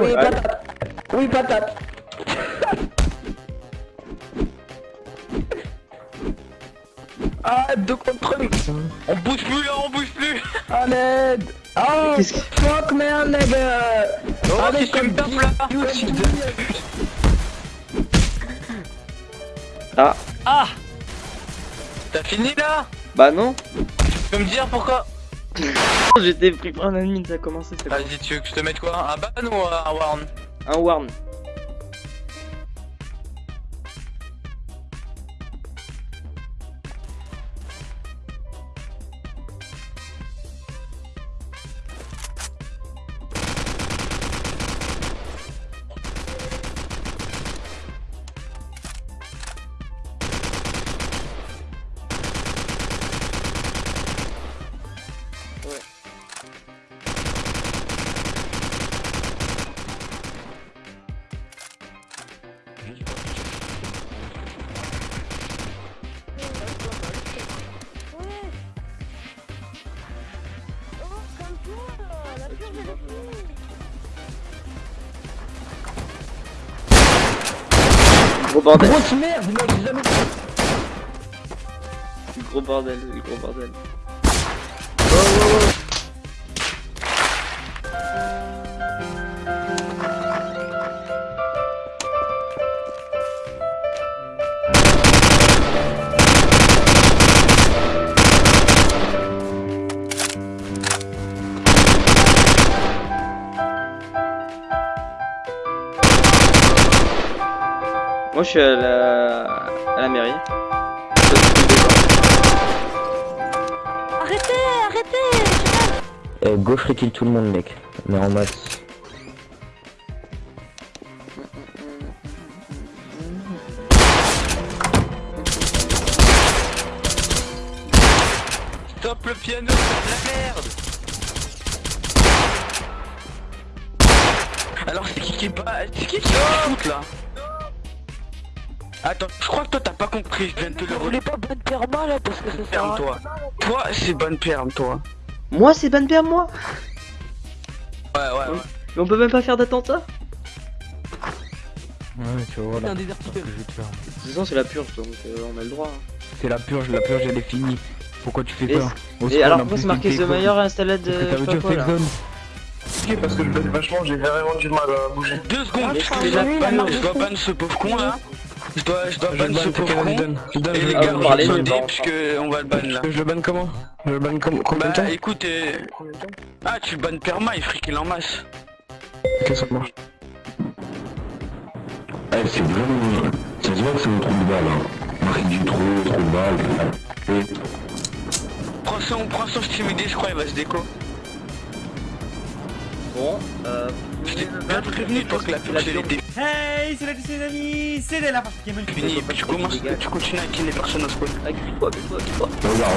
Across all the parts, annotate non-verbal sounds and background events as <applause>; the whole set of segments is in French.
Oui, patate. Oui, patate. Ah, deux contre une. On bouge plus là, on bouge plus À l'aide. Oh, Qu'est-ce que- fuck man, nigga. Oh, Allez, me comme dit- là Ah, Ah T'as fini là? Bah non. Tu peux me dire pourquoi? J'étais pris par un admin, ça a commencé. Vas-y, tu veux que je te mette quoi? Un ban ou un warn? Un warn. Gros bordel. Grosse merde, mec, jamais. Gros bordel, gros bordel. Moi je suis à la, à la mairie. Arrêtez, arrêtez Euh, gauche kill tout le monde, mec. Mais en maths. Stop le piano, c'est de la merde Alors c'est qui qui est pas... C'est qui qui shoot là? Attends, je crois que toi t'as pas compris, je viens de te le voulez pas bonne perma là parce que ça Ferme à toi. Toi c'est bonne perme toi. Moi c'est ban père moi Ouais ouais ouais. Mais on peut même pas faire d'attentat Ouais, tu vois, toute façon c'est la purge donc euh, on a le droit. hein. C'est la purge, la purge elle est finie. Pourquoi tu fais Et- peur Au Et alors pourquoi c'est marqué The. Meilleur installé de... Parce que je ça veut pas dire fake là. zone. Ok, parce que vachement, j'ai vraiment du mal à bouger. Deux secondes, Mais je c'est la je dois de ban ce pauvre con là. Je dois, je dois Je ban le ce donne, Et je les le Ah, gars, on va sauter bon, puisque on va le ban là. Je le banne comment? Je le banne comme combien de Bah temps? écoute, euh... ah tu bannes perma, il friquille en masse. Ok, ça marche. Eh, c'est vraiment. Ça se voit que c'est un trou de balle, hein. Marque du trou, trou de balle. Et Prends son, prends son stimulé, je crois, il va se déco. Bon, euh... Je t'ai bien prévenu toi que la elle était Hey, c'est la les amis, c'est la partie Game finie, et puis tu commences, tu continues à killer personne au spawn. Regarde,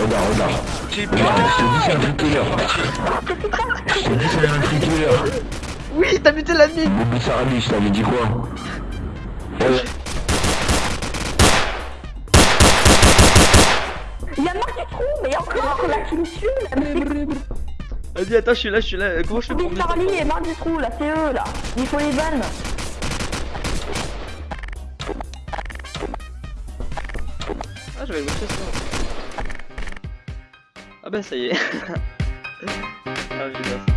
regarde, regarde. Je te dis, c'est un killer. Je te dis, c'est un killer. Oui, t'as buté l'admin Boubou Sarabi, je t'avais dit quoi. Il y a marqué trou, mais encore la qui Vas-y, attends, je suis là, je suis là. Comment je fais pour Charlie et marque du trou, là, c'est eux, là. Il faut les ban. Ah, j'avais le motion ça. Ah bah ça y est. <laughs> ah,